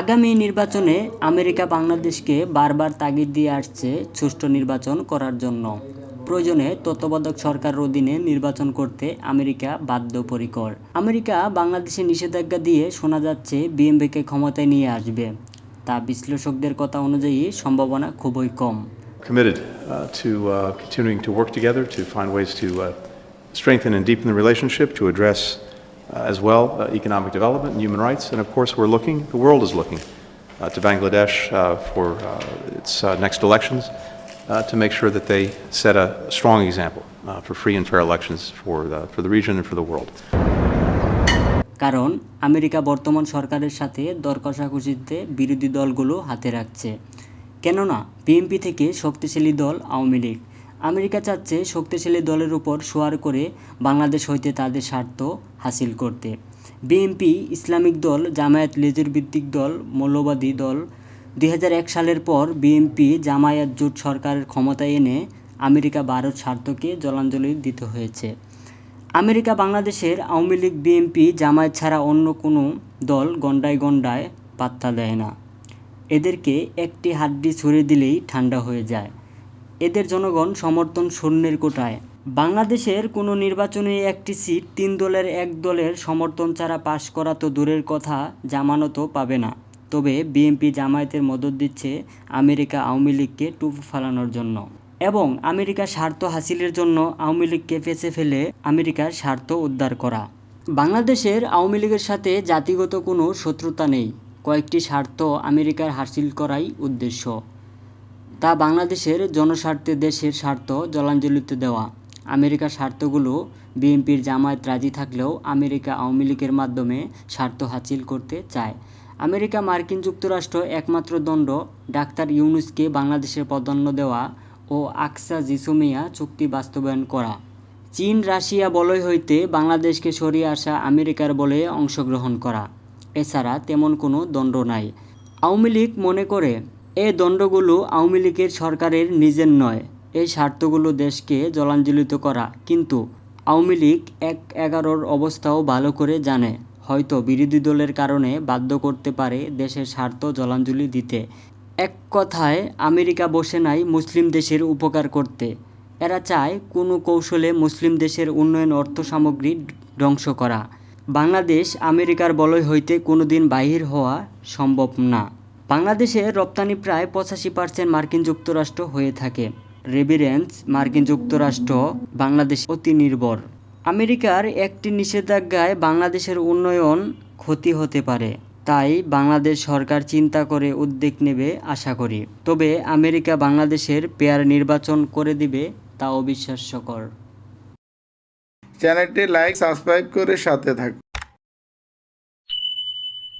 আগামী নির্বাচনে আমেরিকা বাংলাদেশকে বারবার তাগিদ দিয়ে আসছে সুষ্ঠু নির্বাচন করার জন্য। প্রয়োজনে তত্ত্বাবধায়ক সরকারের অধীনে নির্বাচন করতে আমেরিকা বাধ্যপরিকর। আমেরিকা বাংলাদেশে নিষেধাজ্ঞা দিয়ে শোনা যাচ্ছে বিএমপিকে ক্ষমতায় নিয়ে আসবে। তা বিশ্লেষকদের কথা অনুযায়ী সম্ভাবনা খুবই কম। Committed uh, to uh, continuing to work together to find ways to uh, strengthen and deepen the relationship, to address as well uh, economic development and human rights. And of course, we're looking, the world is looking uh, to Bangladesh uh, for uh, its uh, next elections uh, to make sure that they set a strong example uh, for free and fair elections for the, for the region and for the world. কারণ America বর্তমান সরকারের সাথে দর কষাকষিতে বিরোধী দলগুলো হাতে রাখছে কেননা বিএনপি থেকে শক্তিশালী দল আওয়ামী লীগ আমেরিকা চাচ্ছে শক্তিশালী দলের উপর সোয়ার করে বাংলাদেশ হইতে তাদের স্বার্থ হাসিল করতে। বিএনপি, ইসলামিক দল, জামায়াত লেজুর ভিত্তিক দল, মৌলবাদী দল, দুই হাজার এক সালের পর বিএনপি জামায়াত জোট সরকারের ক্ষমতায় এনে আমেরিকা ভারত স্বার্থকে জলাঞ্জলি দিতে হয়েছে। আমেরিকা বাংলাদেশের আওয়ামী লীগ বিএনপি জামায়াত ছাড়া অন্য কোনো দল গন্ডায় গন্ডায় পাত্তা দেয় না। এদেরকে একটি হাড্ডি ছুড়ে দিলেই ঠান্ডা হয়ে যায়। এদের জনগণ সমর্থন শূন্যের কোটায়। বাংলাদেশের কোনো নির্বাচনে একটি সিট তিন দলের এক দলের সমর্থন ছাড়া পাশ করা তো দূরের কথা, জামানতও পাবে না। তবে বিএনপি জামায়াতের মদত দিচ্ছে আমেরিকা আওয়ামী লীগকে টুপু ফালানোর জন্য। এবং আমেরিকার স্বার্থ হাসিলের জন্য আওয়ামী লীগকে পেছে ফেলে আমেরিকার স্বার্থ উদ্ধার করা। বাংলাদেশের আওয়ামী লীগের সাথে জাতিগত কোনো শত্রুতা নেই। কয়েকটি স্বার্থ আমেরিকার হাসিল করাই উদ্দেশ্য। তা বাংলাদেশের জনস্বার্থে দেশের স্বার্থ জলাঞ্জলিতে দেওয়া। আমেরিকার স্বার্থগুলো বিএনপির জামায়াত রাজি থাকলেও আমেরিকা আওয়ামী লীগের মাধ্যমে স্বার্থ হাসিল করতে চায়। আমেরিকা মার্কিন যুক্তরাষ্ট্র একমাত্র দণ্ড, ডাক্তার ইউনুসকে বাংলাদেশে প্রাধান্য দেওয়া ও আকসা জিসুমিয়া চুক্তি বাস্তবায়ন করা। চীন, রাশিয়া বলয় হইতে বাংলাদেশকে সরিয়ে আসা আমেরিকার বলে অংশগ্রহণ করা। এছাড়া তেমন কোনো দণ্ড নাই। আওয়ামী লীগ মনে করে এ দণ্ডগুলো আওয়ামী লীগের সরকারের নিজের নয় এই স্বার্থগুলো দেশকে জলাঞ্জলিত করা। কিন্তু আওয়ামী লীগ এক এগারোর অবস্থাও ভালো করে জানে, হয়তো বিরোধী দলের কারণে বাধ্য করতে পারে দেশের স্বার্থ জলাঞ্জলি দিতে। এক কথায়, আমেরিকা বসে নাই মুসলিম দেশের উপকার করতে। এরা চায় কোনো কৌশলে মুসলিম দেশের উন্নয়ন অর্থ সামগ্রী ধ্বংস করা। বাংলাদেশ আমেরিকার বলয় হইতে কোনোদিন বাহির হওয়া সম্ভব না। বাংলাদেশের রপ্তানি প্রায় পঁচাশি পার্সেন্ট মার্কিন যুক্তরাষ্ট্র হয়ে থাকে। রেভিরেন্স মার্কিন যুক্তরাষ্ট্র, বাংলাদেশ অতি নির্ভর। আমেরিকার একটি নিষেধাজ্ঞায় বাংলাদেশের উন্নয়ন ক্ষতি হতে পারে। তাই বাংলাদেশ সরকার চিন্তা করে উদ্যোগ নেবে আশা করি। তবে আমেরিকা বাংলাদেশের পেয়ার নির্বাচন করে দিবে তা অবিশ্বাস্যকর। চ্যানেলটি লাইক, সাবস্ক্রাইব করে সাথে থাকুন।